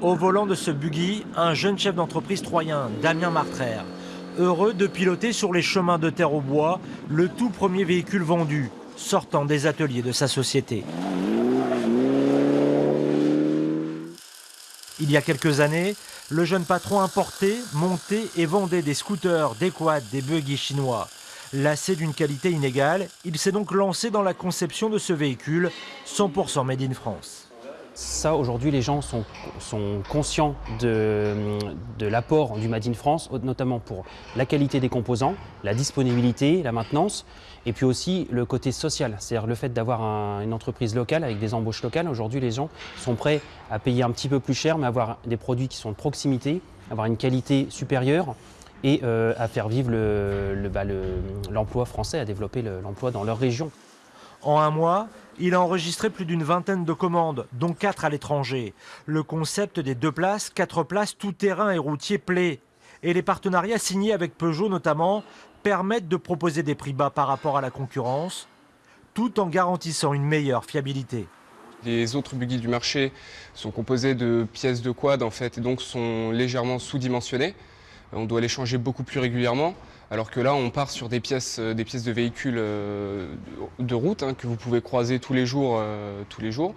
Au volant de ce buggy, un jeune chef d'entreprise troyen, Damien Martraire, heureux de piloter sur les chemins de terre au bois le tout premier véhicule vendu, sortant des ateliers de sa société. Il y a quelques années, le jeune patron importait, montait et vendait des scooters, des quads, des buggy chinois. Lassé d'une qualité inégale, il s'est donc lancé dans la conception de ce véhicule 100% made in France. Ça, aujourd'hui, les gens sont, conscients de, l'apport du Made in France, notamment pour la qualité des composants, la disponibilité, la maintenance, et puis aussi le côté social, c'est-à-dire le fait d'avoir un, une entreprise locale avec des embauches locales. Aujourd'hui, les gens sont prêts à payer un petit peu plus cher, mais avoir des produits qui sont de proximité, avoir une qualité supérieure et euh, à faire vivre l'emploi bah, français, à développer l'emploi dans leur région. En un mois, il a enregistré plus d'une vingtaine de commandes, dont quatre à l'étranger. Le concept des deux places, quatre places, tout terrain et routier plaît. Et les partenariats signés avec Peugeot notamment permettent de proposer des prix bas par rapport à la concurrence, tout en garantissant une meilleure fiabilité. Les autres buggy du marché sont composés de pièces de quad en fait, et donc sont légèrement sous-dimensionnées. On doit les changer beaucoup plus régulièrement. Alors que là, on part sur des pièces, euh, de véhicules euh, de route hein, que vous pouvez croiser tous les jours, euh, tous les jours.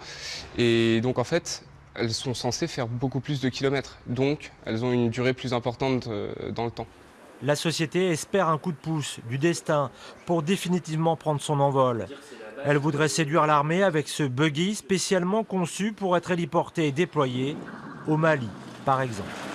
Et donc en fait, elles sont censées faire beaucoup plus de kilomètres. Donc, elles ont une durée plus importante dans le temps. La société espère un coup de pouce du destin pour définitivement prendre son envol. Elle voudrait séduire l'armée avec ce buggy spécialement conçu pour être héliporté et déployé au Mali, par exemple.